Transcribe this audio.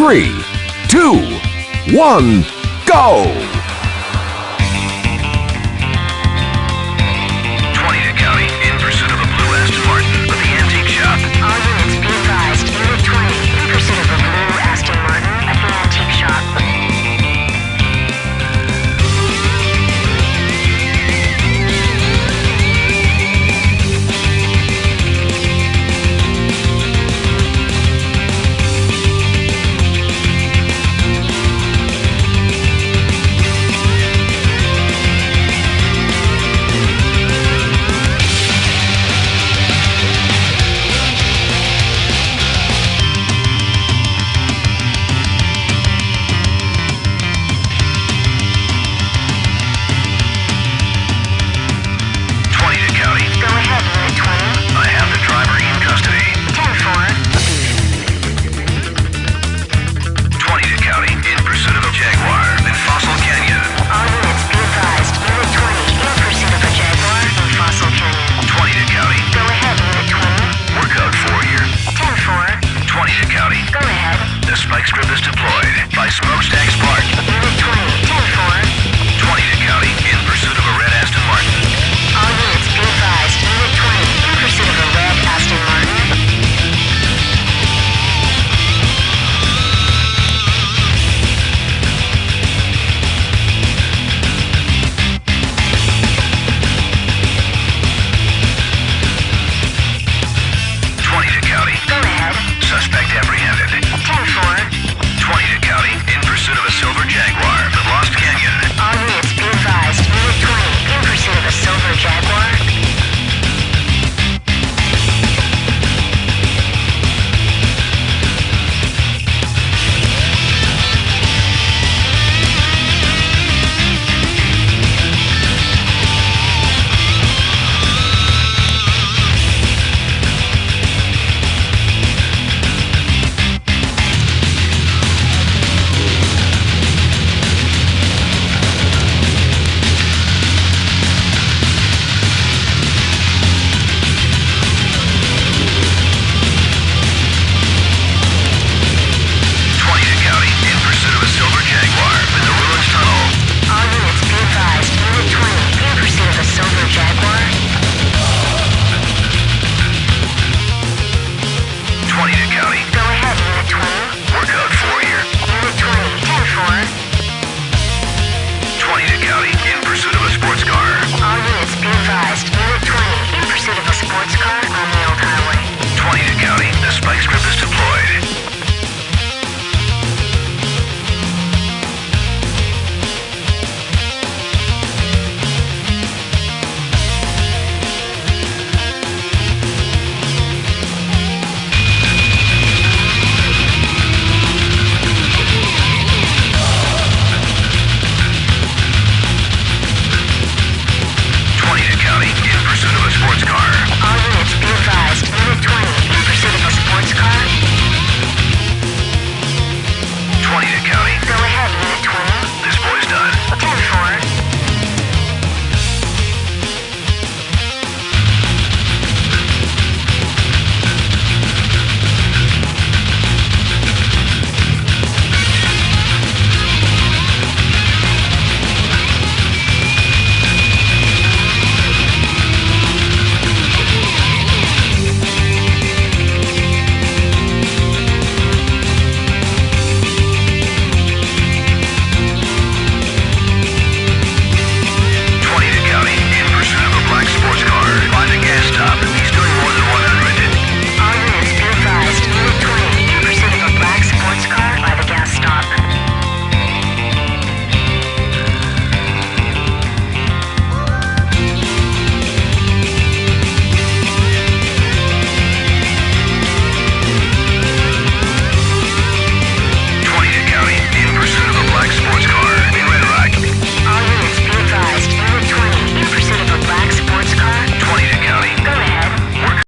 three, two, one, go! was deployed by Smokestacks Spark. Unit 20, 10-4. 20 to county, in pursuit of a red Aston Martin. All units be advised, Unit 20, in pursuit of a red Aston Martin. Suspect apprehended pursuit of a silver jaguar the lost Canyon.